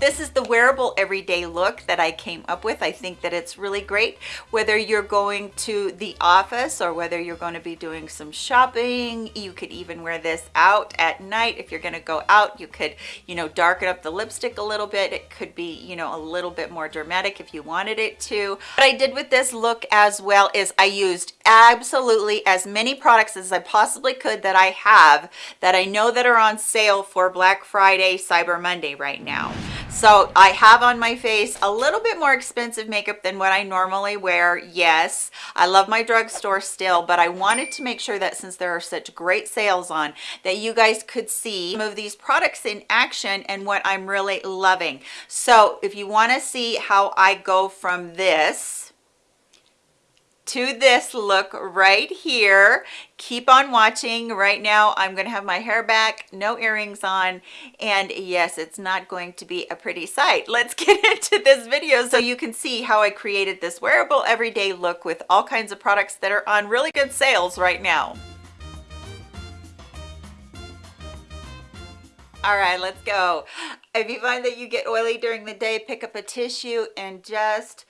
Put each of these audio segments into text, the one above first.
This is the wearable everyday look that I came up with. I think that it's really great whether you're going to the office or whether you're going to be doing some shopping. You could even wear this out at night. If you're going to go out, you could, you know, darken up the lipstick a little bit. It could be, you know, a little bit more dramatic if you wanted it to. What I did with this look as well is I used absolutely as many products as I possibly could that I have that I know that are on sale for Black Friday, Cyber Monday right now. So I have on my face a little bit more expensive makeup than what I normally wear. Yes, I love my drugstore still, but I wanted to make sure that since there are such great sales on, that you guys could see some of these products in action and what I'm really loving. So if you wanna see how I go from this, to this look right here. Keep on watching. Right now i'm to have my hair back no earrings on and yes it's not going to be a pretty sight. Let's get into this video so you can see how i created this wearable everyday look with all kinds of products that are on really good sales right now. All right let's go. If you find that you get oily during the day pick up a tissue and just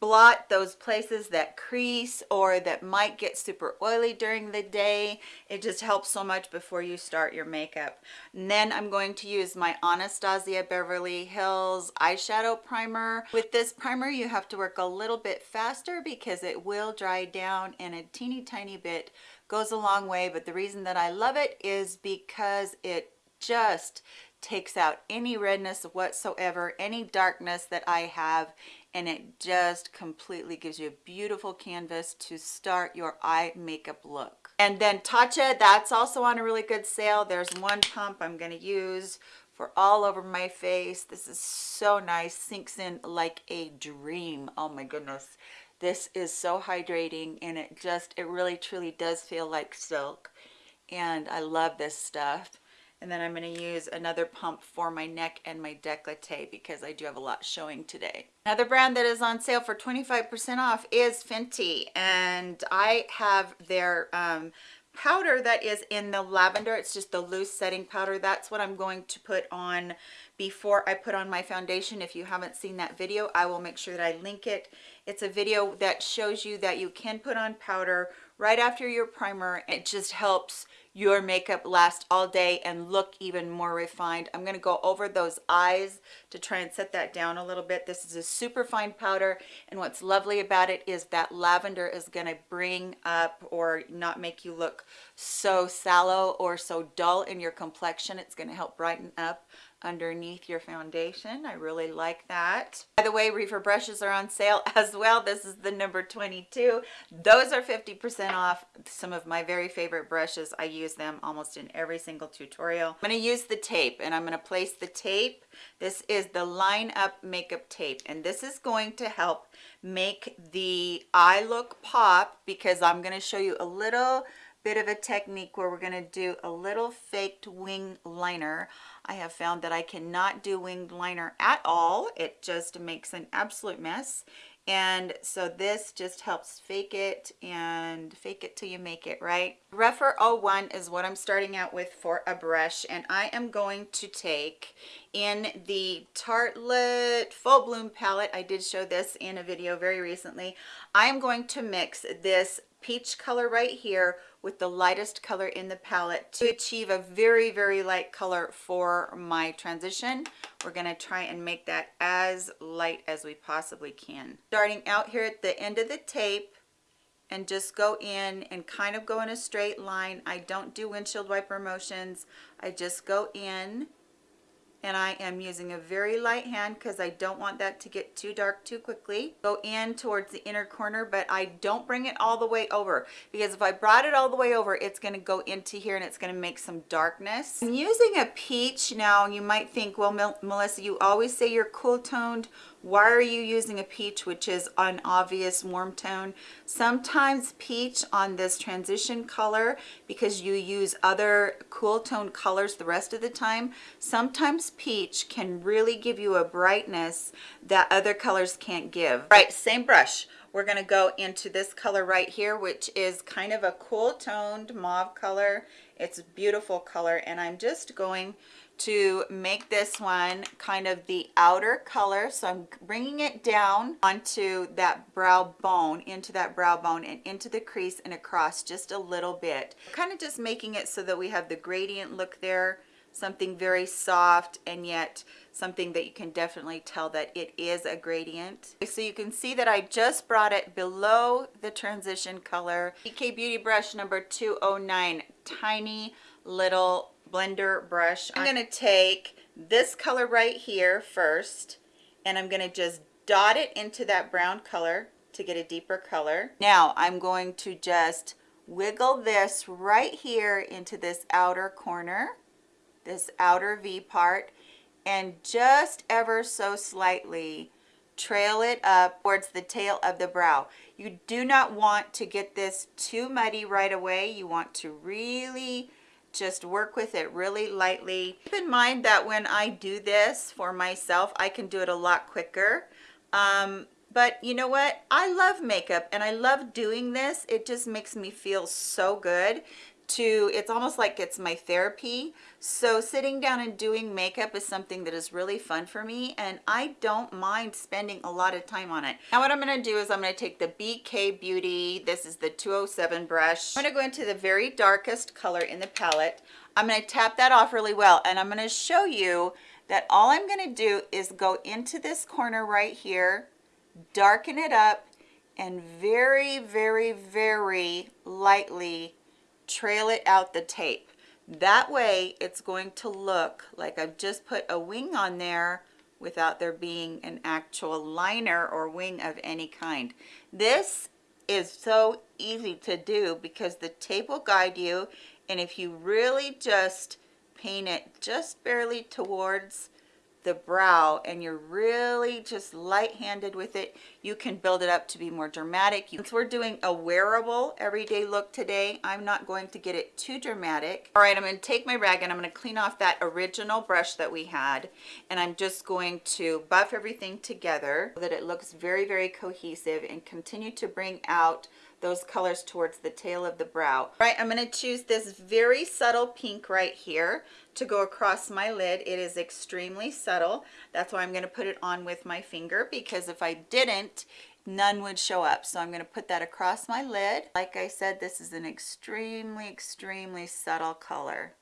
blot those places that crease or that might get super oily during the day. It just helps so much before you start your makeup. And then i'm going to use my anastasia beverly hills eyeshadow primer. With this primer you have to work a little bit faster because it will dry down and a teeny tiny bit goes a long way. But the reason that i love it is because it just takes out any redness whatsoever any darkness that i have and it just completely gives you a beautiful canvas to start your eye makeup look. And then Tatcha, that's also on a really good sale. There's one pump I'm going to use for all over my face. This is so nice, sinks in like a dream. Oh my goodness. This is so hydrating and it just, it really truly does feel like silk. And I love this stuff and then I'm going to use another pump for my neck and my decollete because I do have a lot showing today. Another brand that is on sale for 25% off is Fenty and I have their um, powder that is in the lavender. It's just the loose setting powder. That's what i'm going to put on before i put on my foundation. If you haven't seen that video i will make sure that i link it. It's a video that shows you that you can put on powder right after your primer. It just helps your makeup last all day and look even more refined. I'm going to go over those eyes to try and set that down a little bit. This is a super fine powder and what's lovely about it is that lavender is going to bring up or not make you look so sallow or so dull in your complexion. It's going to help brighten up underneath your foundation. I really like that. By the way, Rephr brushes are on sale as well. This is the number 22. Those are 50% off. Some of my very favorite brushes. I use them almost in every single tutorial. I'm going to use the tape and I'm going to place the tape. This is the Line Up Makeup Tape and this is going to help make the eye look pop because I'm going to show you a little bit of a technique where we're going to do a little faked wing liner. I have found that I cannot do winged liner at all. It just makes an absolute mess. And so this just helps fake it and fake it till you make it, right? Rephr 01 is what I'm starting out with for a brush. And I am going to take in the Tartelette Full Bloom palette. I did show this in a video very recently. I am going to mix this peach color right here with the lightest color in the palette to achieve a very very light color for my transition. We're going to try and make that as light as we possibly can. Starting out here at the end of the tape and just go in and kind of go in a straight line. I don't do windshield wiper motions. I just go in and I am using a very light hand because I don't want that to get too dark too quickly. Go in towards the inner corner, but I don't bring it all the way over because if I brought it all the way over, it's going to go into here and it's going to make some darkness. I'm using a peach now. You might think, well, Melissa, you always say you're cool toned why are you using a peach which is an obvious warm tone? Sometimes peach on this transition color because you use other cool tone colors the rest of the time sometimes peach can really give you a brightness that other colors can't give. Right same brush. We're going to go into this color right here which is kind of a cool toned mauve color. It's a beautiful color and i'm just going to make this one kind of the outer color. So I'm bringing it down onto that brow bone, into that brow bone and into the crease and across just a little bit. Kind of just making it so that we have the gradient look there, something very soft and yet something that you can definitely tell that it is a gradient. So you can see that I just brought it below the transition color. BK Beauty brush number 209, tiny little blender brush. I'm going to take this color right here first and I'm going to just dot it into that brown color to get a deeper color. Now I'm going to just wiggle this right here into this outer corner, this outer V part, and just ever so slightly trail it up towards the tail of the brow. You do not want to get this too muddy right away. You want to really just work with it really lightly. Keep in mind that when I do this for myself, I can do it a lot quicker. Um, but you know what? I love makeup and I love doing this. It just makes me feel so good to it's almost like it's my therapy. So sitting down and doing makeup is something that is really fun for me and i don't mind spending a lot of time on it. Now what i'm going to do is i'm going to take the bk beauty this is the 207 brush. I'm going to go into the very darkest color in the palette. I'm going to tap that off really well and i'm going to show you that all i'm going to do is go into this corner right here darken it up and very very very lightly trail it out the tape. That way it's going to look like I've just put a wing on there without there being an actual liner or wing of any kind. This is so easy to do because the tape will guide you and if you really just paint it just barely towards the brow and you're really just light-handed with it you can build it up to be more dramatic. Since we're doing a wearable everyday look today i'm not going to get it too dramatic. All right i'm going to take my rag and i'm going to clean off that original brush that we had and i'm just going to buff everything together so that it looks very very cohesive and continue to bring out those colors towards the tail of the brow. Right, I'm going to choose this very subtle pink right here to go across my lid. It is extremely subtle. That's why I'm going to put it on with my finger because if I didn't, none would show up. So I'm going to put that across my lid. Like I said, this is an extremely, extremely subtle color.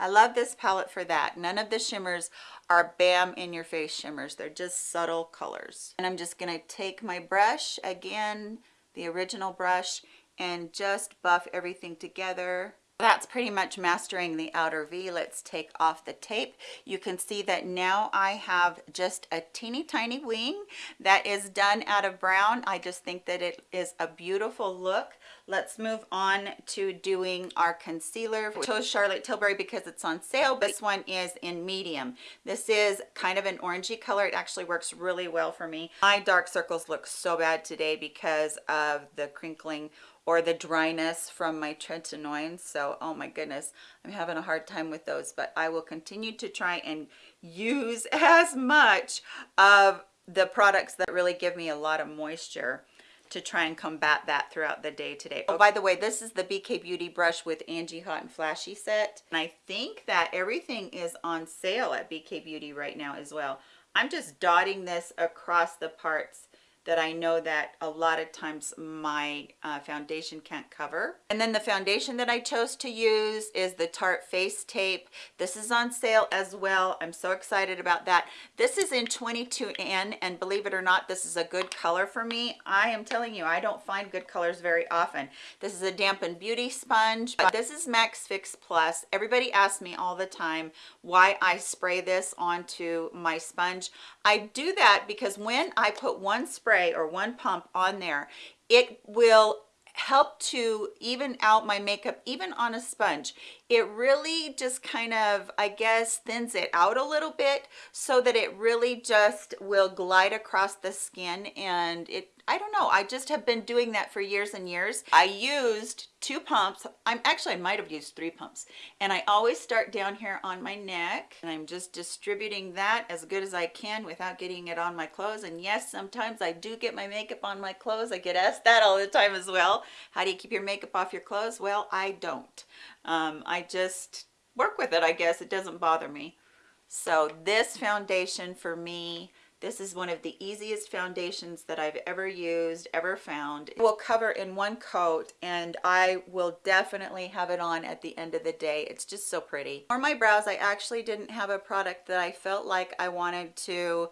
I love this palette for that. None of the shimmers are bam in your face shimmers. They're just subtle colors. And I'm just going to take my brush again, the original brush, and just buff everything together that's pretty much mastering the outer V. Let's take off the tape. You can see that now I have just a teeny tiny wing that is done out of brown. I just think that it is a beautiful look. Let's move on to doing our concealer. I chose Charlotte Tilbury because it's on sale, but this one is in medium. This is kind of an orangey color. It actually works really well for me. My dark circles look so bad today because of the crinkling or the dryness from my tretinoin so oh my goodness i'm having a hard time with those but i will continue to try and use as much of the products that really give me a lot of moisture to try and combat that throughout the day today. Oh, by the way, this is the BK Beauty brush with Angie Hot and Flashy set. And I think that everything is on sale at BK Beauty right now as well. I'm just dotting this across the parts that I know that a lot of times my uh, foundation can't cover. And then the foundation that I chose to use is the Tarte Face Tape. This is on sale as well. I'm so excited about that. This is in 22N and believe it or not, this is a good color for me. I am telling you, I don't find good colors very often. This is a dampened beauty sponge. This is MAC Fix Plus. Everybody asks me all the time why I spray this onto my sponge. I do that because when I put one spray spray or one pump on there, it will help to even out my makeup even on a sponge. It really just kind of i guess thins it out a little bit so that it really just will glide across the skin and it I don't know. I just have been doing that for years and years. I used two pumps. I'm actually, I might have used three pumps. And I always start down here on my neck and I'm just distributing that as good as I can without getting it on my clothes. And yes, sometimes I do get my makeup on my clothes. I get asked that all the time as well. How do you keep your makeup off your clothes? Well, I don't. Um, I just work with it, I guess. It doesn't bother me. So this foundation for me, this is one of the easiest foundations that I've ever used, ever found. It will cover in one coat and I will definitely have it on at the end of the day. It's just so pretty. For my brows, I actually didn't have a product that I felt like I wanted to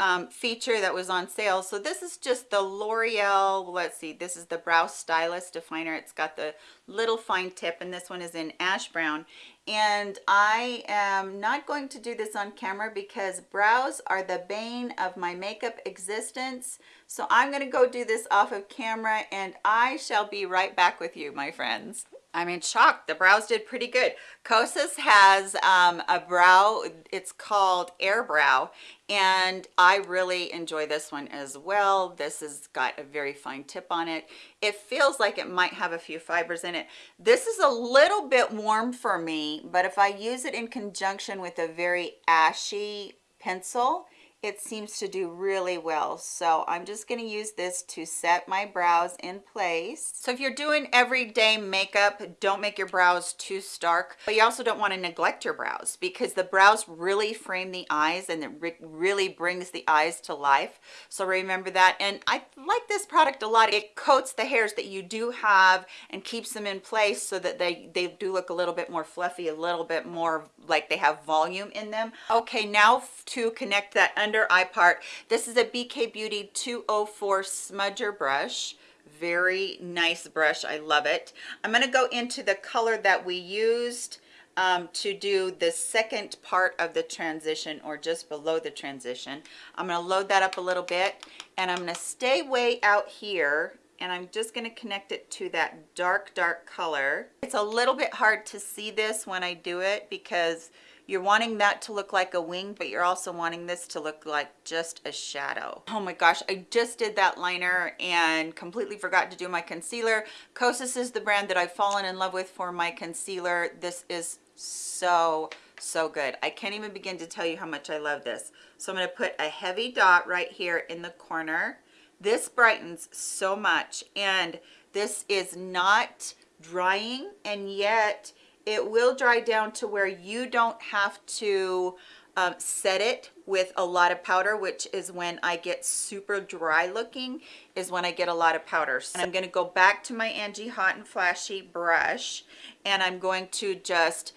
um, feature that was on sale. So this is just the L'Oreal, let's see, this is the Brow Stylist Definer. It's got the little fine tip and this one is in ash brown. And I am not going to do this on camera because brows are the bane of my makeup existence. So I'm gonna go do this off of camera and I shall be right back with you, my friends. I'm in shock. The brows did pretty good. Kosas has um, a brow, it's called Air Brow, and I really enjoy this one as well. This has got a very fine tip on it. It feels like it might have a few fibers in it. This is a little bit warm for me, but if I use it in conjunction with a very ashy pencil, it seems to do really well. So i'm just going to use this to set my brows in place. So if you're doing everyday makeup don't make your brows too stark but you also don't want to neglect your brows because the brows really frame the eyes and it really brings the eyes to life. So remember that and i like this product a lot. It coats the hairs that you do have and keeps them in place so that they they do look a little bit more fluffy a little bit more like they have volume in them. Okay now to connect that under eye part. This is a bk beauty 204 smudger brush. Very nice brush. I love it. I'm going to go into the color that we used um, to do the second part of the transition or just below the transition. I'm going to load that up a little bit and i'm going to stay way out here and I'm just going to connect it to that dark dark color. It's a little bit hard to see this when I do it because you're wanting that to look like a wing, but you're also wanting this to look like just a shadow. Oh my gosh, I just did that liner and completely forgot to do my concealer. Kosas is the brand that I've fallen in love with for my concealer. This is so, so good. I can't even begin to tell you how much I love this. So I'm gonna put a heavy dot right here in the corner. This brightens so much and this is not drying and yet it will dry down to where you don't have to um, set it with a lot of powder which is when I get super dry looking is when I get a lot of powder. And I'm going to go back to my Angie Hot and Flashy brush and I'm going to just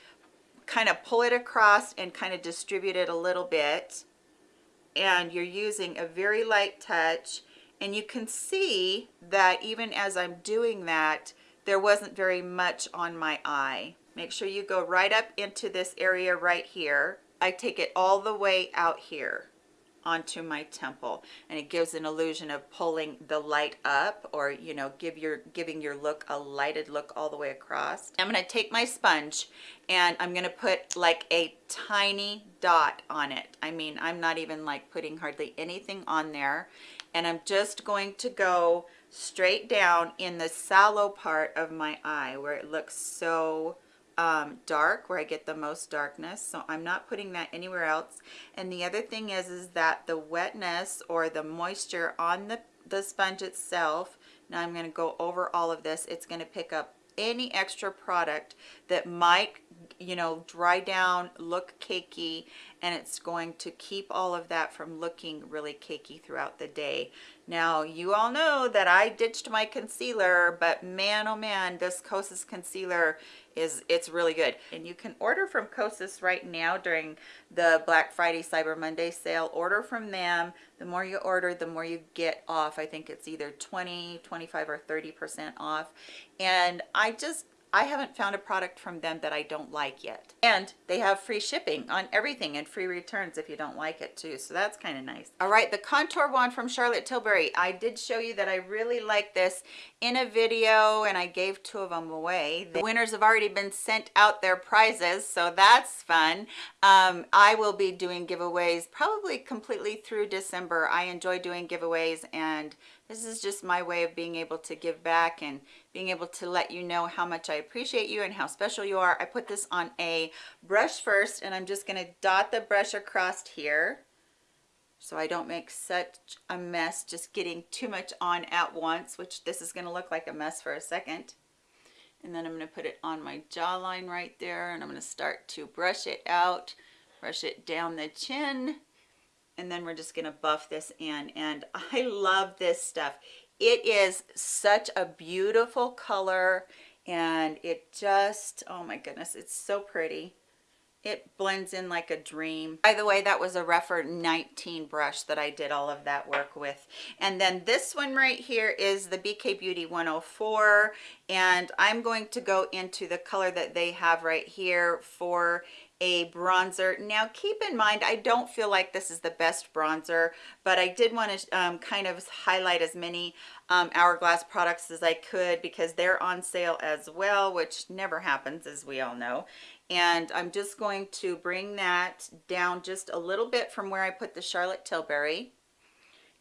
kind of pull it across and kind of distribute it a little bit. And you're using a very light touch and you can see that even as I'm doing that there wasn't very much on my eye make sure you go right up into this area right here. I take it all the way out here onto my temple. And it gives an illusion of pulling the light up or you know give your giving your look a lighted look all the way across. I'm going to take my sponge and i'm going to put like a tiny dot on it. I mean i'm not even like putting hardly anything on there. And i'm just going to go straight down in the sallow part of my eye where it looks so um, dark where I get the most darkness so I'm not putting that anywhere else. And the other thing is is that the wetness or the moisture on the, the sponge itself now I'm going to go over all of this it's going to pick up any extra product that might you know dry down look cakey and it's going to keep all of that from looking really cakey throughout the day now you all know that I ditched my concealer but man oh man this Kosas concealer is it's really good. And you can order from Kosas right now during the Black Friday Cyber Monday sale. Order from them. The more you order the more you get off. I think it's either 20 25 or 30 percent off. And I just I haven't found a product from them that I don't like yet. And they have free shipping on everything and free returns if you don't like it too. So that's kind of nice. All right, the contour wand from Charlotte Tilbury. I did show you that I really like this in a video and I gave two of them away. The winners have already been sent out their prizes, so that's fun. Um, I will be doing giveaways probably completely through December. I enjoy doing giveaways and this is just my way of being able to give back and being able to let you know how much I appreciate you and how special you are. I put this on a brush first and I'm just going to dot the brush across here so I don't make such a mess just getting too much on at once, which this is going to look like a mess for a second. And then I'm going to put it on my jawline right there and I'm going to start to brush it out brush it down the chin and then we're just gonna buff this in and I love this stuff. It is such a beautiful color and it just oh my goodness it's so pretty. It blends in like a dream. By the way that was a Rephr 19 brush that I did all of that work with. And then this one right here is the BK Beauty 104 and I'm going to go into the color that they have right here for a bronzer. Now keep in mind i don't feel like this is the best bronzer but i did want to um, kind of highlight as many um, hourglass products as i could because they're on sale as well which never happens as we all know. And i'm just going to bring that down just a little bit from where i put the charlotte tilbury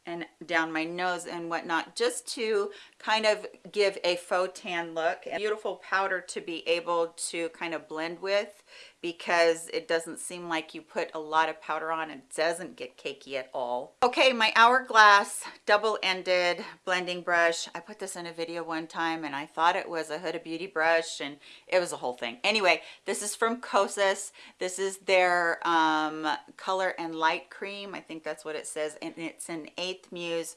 and down my nose and whatnot just to kind of give a faux tan look a beautiful powder to be able to kind of blend with because it doesn't seem like you put a lot of powder on it doesn't get cakey at all. Okay my hourglass double-ended blending brush. I put this in a video one time and i thought it was a huda beauty brush and it was a whole thing. Anyway this is from kosas. This is their um, color and light cream. I think that's what it says. And it's an eighth muse.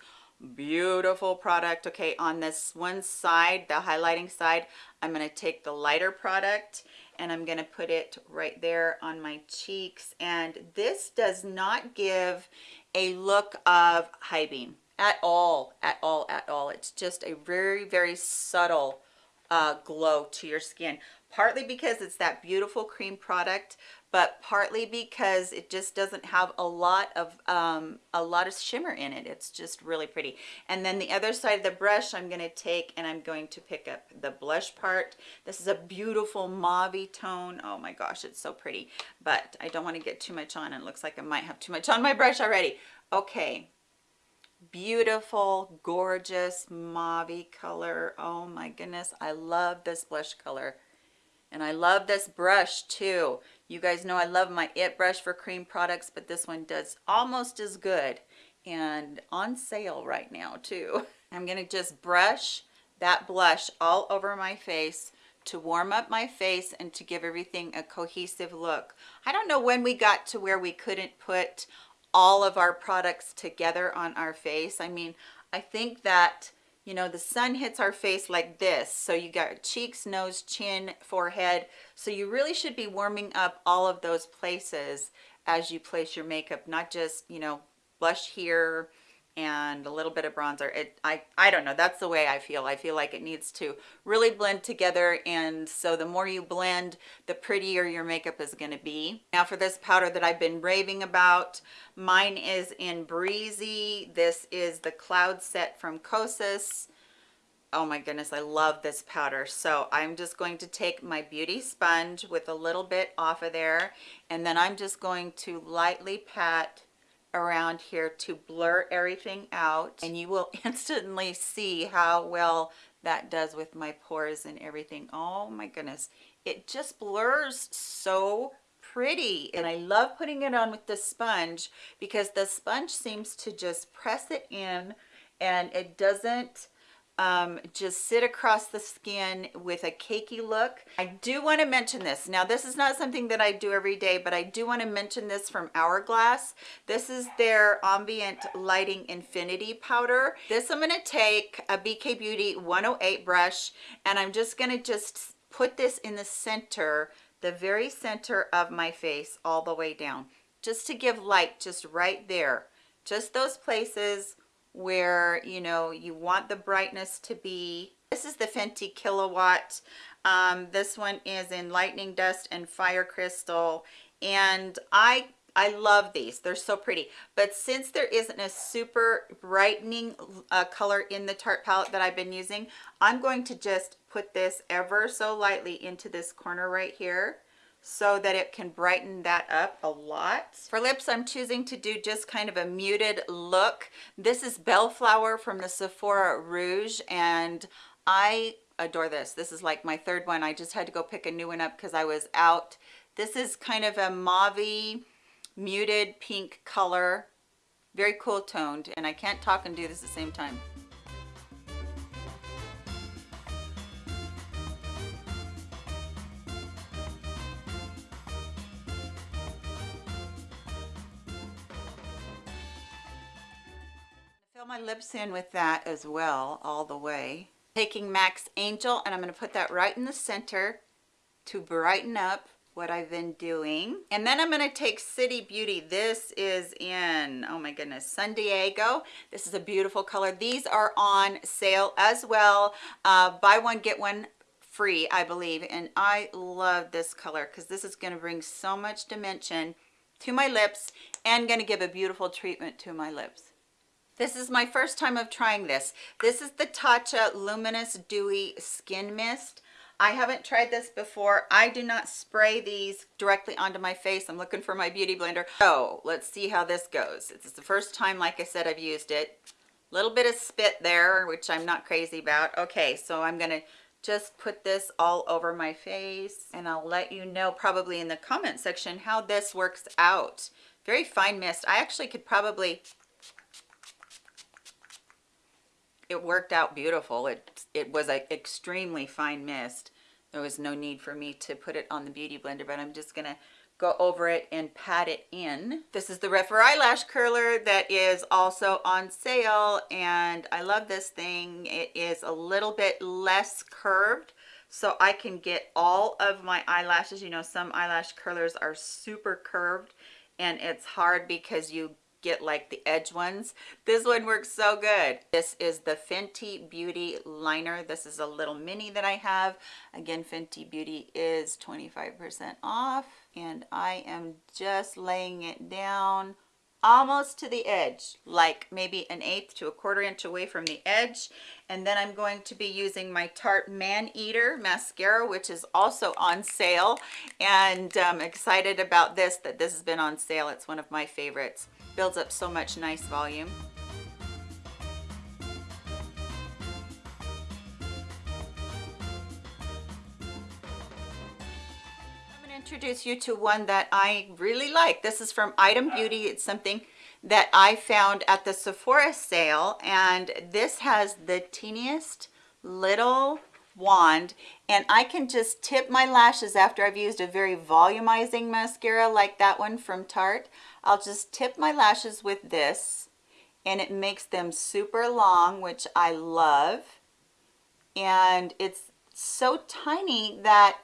Beautiful product. Okay on this one side the highlighting side i'm going to take the lighter product and I'm going to put it right there on my cheeks. And this does not give a look of high beam at all at all at all. It's just a very very subtle uh, glow to your skin. Partly because it's that beautiful cream product but partly because it just doesn't have a lot of um, a lot of shimmer in it. It's just really pretty. And then the other side of the brush I'm going to take and I'm going to pick up the blush part. This is a beautiful mauve tone. Oh my gosh it's so pretty. But I don't want to get too much on. It looks like I might have too much on my brush already. Okay beautiful gorgeous mauve color oh my goodness I love this blush color and I love this brush too. You guys know I love my IT brush for cream products, but this one does almost as good and on sale right now too. I'm gonna just brush that blush all over my face to warm up my face and to give everything a cohesive look. I don't know when we got to where we couldn't put all of our products together on our face. I mean, I think that you know the sun hits our face like this so you got cheeks nose chin forehead so you really should be warming up all of those places as you place your makeup not just you know blush here and a little bit of bronzer it i i don't know that's the way i feel. I feel like it needs to really blend together and so the more you blend the prettier your makeup is going to be. Now for this powder that i've been raving about mine is in breezy. This is the cloud set from kosas. Oh my goodness i love this powder. So i'm just going to take my beauty sponge with a little bit off of there and then i'm just going to lightly pat around here to blur everything out and you will instantly see how well that does with my pores and everything. Oh my goodness. It just blurs so pretty and I love putting it on with the sponge because the sponge seems to just press it in and it doesn't um, just sit across the skin with a cakey look. I do want to mention this. Now, this is not something that I do every day, but I do want to mention this from Hourglass. This is their Ambient Lighting Infinity Powder. This I'm going to take a BK Beauty 108 brush, and I'm just going to just put this in the center, the very center of my face all the way down, just to give light just right there. Just those places where you know you want the brightness to be. This is the fenty Killawatt. Um, this one is in lightning dust and fire crystal. And i i love these. They're so pretty. But since there isn't a super brightening uh, color in the tarte palette that i've been using i'm going to just put this ever so lightly into this corner right here so that it can brighten that up a lot. For lips, I'm choosing to do just kind of a muted look. This is Bellflower from the Sephora Rouge, and I adore this. This is like my third one. I just had to go pick a new one up because I was out. This is kind of a mauve muted pink color, very cool toned, and I can't talk and do this at the same time. Lips in with that as well, all the way. Taking Max Angel, and I'm gonna put that right in the center to brighten up what I've been doing. And then I'm gonna take City Beauty. This is in, oh my goodness, San Diego. This is a beautiful color. These are on sale as well. Uh, buy one, get one free, I believe. And I love this color because this is gonna bring so much dimension to my lips and gonna give a beautiful treatment to my lips. This is my first time of trying this. This is the Tatcha Luminous Dewy Skin Mist. I haven't tried this before. I do not spray these directly onto my face. I'm looking for my beauty blender. So let's see how this goes. It's the first time, like I said, I've used it. Little bit of spit there, which I'm not crazy about. Okay, so I'm gonna just put this all over my face and I'll let you know probably in the comment section how this works out. Very fine mist. I actually could probably it worked out beautiful. It, it was an extremely fine mist. There was no need for me to put it on the Beauty Blender, but I'm just gonna go over it and pat it in. This is the Rephr eyelash curler that is also on sale and I love this thing. It is a little bit less curved so I can get all of my eyelashes. You know, some eyelash curlers are super curved and it's hard because you get like the edge ones. This one works so good. This is the fenty beauty liner. This is a little mini that i have. Again fenty beauty is 25 percent off and i am just laying it down almost to the edge like maybe an eighth to a quarter inch away from the edge. And then i'm going to be using my tarte man eater mascara which is also on sale. And i'm excited about this that this has been on sale. It's one of my favorites builds up so much nice volume I'm going to introduce you to one that I really like. This is from Item Beauty. It's something that I found at the Sephora sale and this has the teeniest little wand and I can just tip my lashes after I've used a very volumizing mascara like that one from Tarte. I'll just tip my lashes with this and it makes them super long which I love and it's so tiny that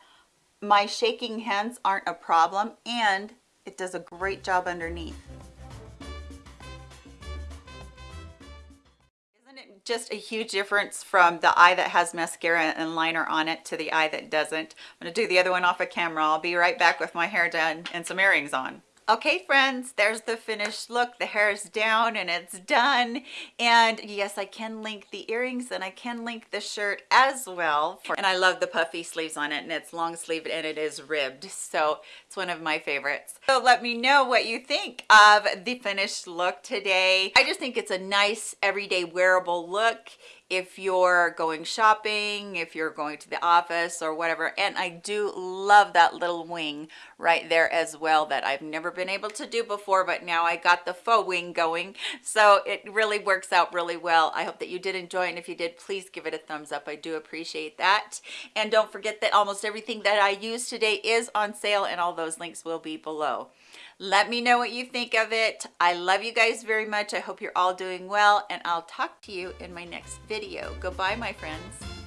my shaking hands aren't a problem and it does a great job underneath. Just a huge difference from the eye that has mascara and liner on it to the eye that doesn't? I'm going to do the other one off of camera. I'll be right back with my hair done and some earrings on. Okay, friends, there's the finished look. The hair is down and it's done. And yes, I can link the earrings and I can link the shirt as well. And I love the puffy sleeves on it and it's long sleeved and it is ribbed. So it's one of my favorites. So let me know what you think of the finished look today. I just think it's a nice everyday wearable look if you're going shopping, if you're going to the office or whatever. And I do love that little wing right there as well that I've never been able to do before, but now I got the faux wing going. So it really works out really well. I hope that you did enjoy and if you did, please give it a thumbs up. I do appreciate that. And don't forget that almost everything that I use today is on sale and all those links will be below let me know what you think of it. I love you guys very much. I hope you're all doing well and i'll talk to you in my next video. Goodbye my friends